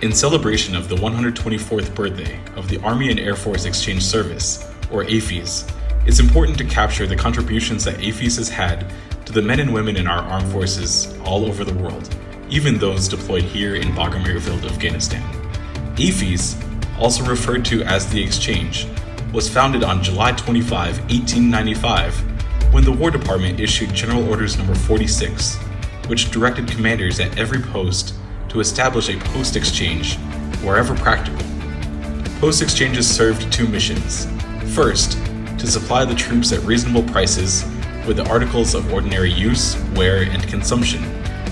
In celebration of the 124th birthday of the Army and Air Force Exchange Service, or AAFES, it's important to capture the contributions that AAFES has had to the men and women in our armed forces all over the world, even those deployed here in Bagram Airfield, Afghanistan. AAFES, also referred to as the Exchange, was founded on July 25, 1895, when the War Department issued General Orders No. 46, which directed commanders at every post to establish a post exchange wherever practical. Post exchanges served two missions. First, to supply the troops at reasonable prices with the articles of ordinary use, wear, and consumption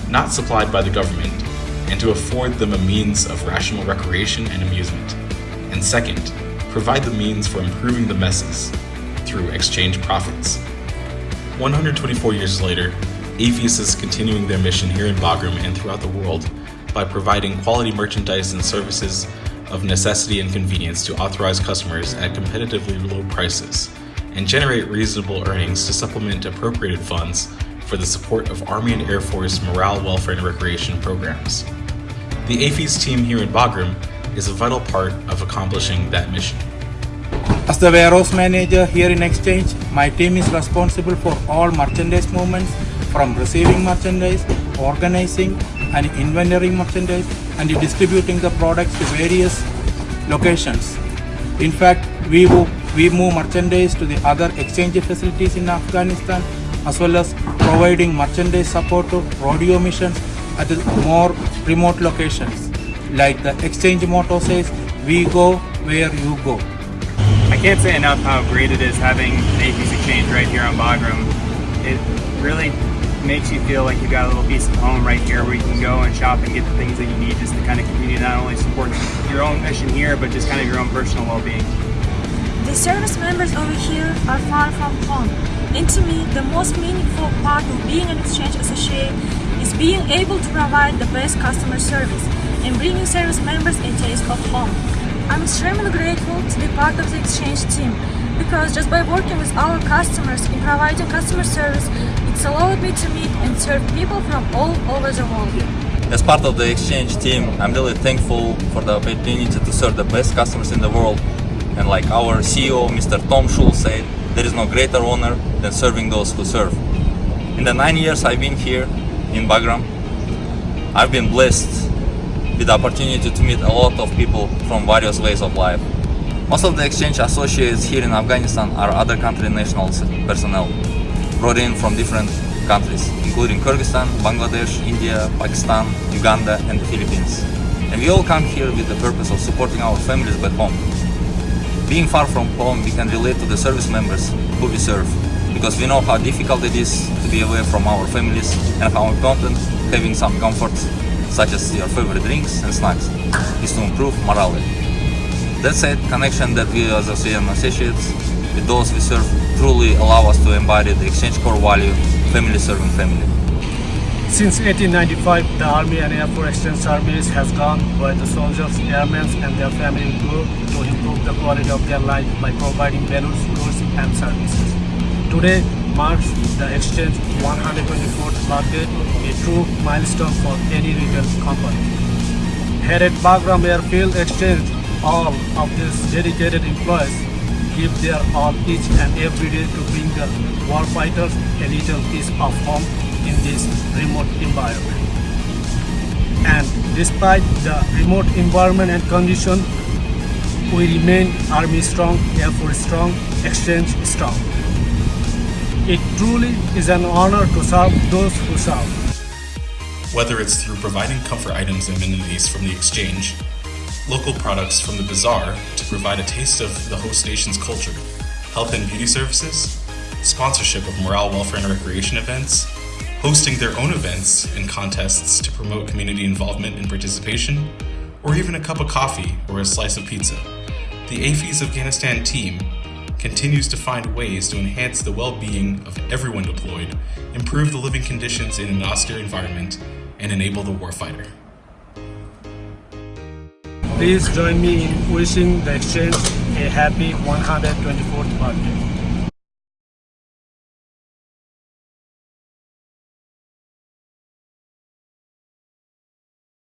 not supplied by the government, and to afford them a means of rational recreation and amusement. And second, provide the means for improving the messes through exchange profits. 124 years later, AAFES is continuing their mission here in Bagram and throughout the world by providing quality merchandise and services of necessity and convenience to authorized customers at competitively low prices and generate reasonable earnings to supplement appropriated funds for the support of Army and Air Force morale, welfare, and recreation programs. The AAFES team here in Bagram is a vital part of accomplishing that mission. As the warehouse manager here in Exchange, my team is responsible for all merchandise movements from receiving merchandise, organizing and inventorying merchandise, and distributing the products to various locations. In fact, we move, we move merchandise to the other exchange facilities in Afghanistan as well as providing merchandise support to rodeo missions at more remote locations. Like the exchange motto says, we go where you go. I can't say enough how great it is having an AAFES exchange right here on Bagram. It really makes you feel like you've got a little piece of home right here where you can go and shop and get the things that you need just to kind of continue not only support your own mission here, but just kind of your own personal well-being. The service members over here are far from home. And to me, the most meaningful part of being an exchange associate is being able to provide the best customer service and bringing service members a taste of home. I'm extremely grateful to be part of the exchange team because just by working with our customers in providing customer service, it's allowed me to meet and serve people from all over the world. As part of the exchange team, I'm really thankful for the opportunity to serve the best customers in the world. And like our CEO, Mr. Tom Shull said, there is no greater honor than serving those who serve. In the nine years I've been here in Bagram, I've been blessed with the opportunity to meet a lot of people from various ways of life. Most of the exchange associates here in Afghanistan are other country nationals personnel, brought in from different countries, including Kyrgyzstan, Bangladesh, India, Pakistan, Uganda, and the Philippines. And we all come here with the purpose of supporting our families back home. Being far from home, we can relate to the service members who we serve, because we know how difficult it is to be away from our families and how important having some comfort, such as your favorite drinks and snacks, is to improve morale. That said, connection that we as OCN associates with those we serve truly allow us to embody the exchange core value, family serving family. Since 1895, the Army and Air Force Exchange Service has gone where the soldiers, airmen and their family go to improve the quality of their life by providing values, goods and services. Today marks the exchange 124th birthday, a true milestone for any retail company. Here at Bagram Airfield Exchange, all of these dedicated employees give their all each and every day to bring the warfighters a little piece of home in this remote environment. And despite the remote environment and condition, we remain Army strong, Air Force strong, Exchange strong. It truly is an honor to serve those who serve. Whether it's through providing comfort items and amenities from the exchange, local products from the bazaar provide a taste of the host nation's culture, health and beauty services, sponsorship of morale, welfare, and recreation events, hosting their own events and contests to promote community involvement and participation, or even a cup of coffee or a slice of pizza. The AAFES Afghanistan team continues to find ways to enhance the well-being of everyone deployed, improve the living conditions in an austere environment, and enable the warfighter. Please join me in wishing the exchange a happy 124th birthday.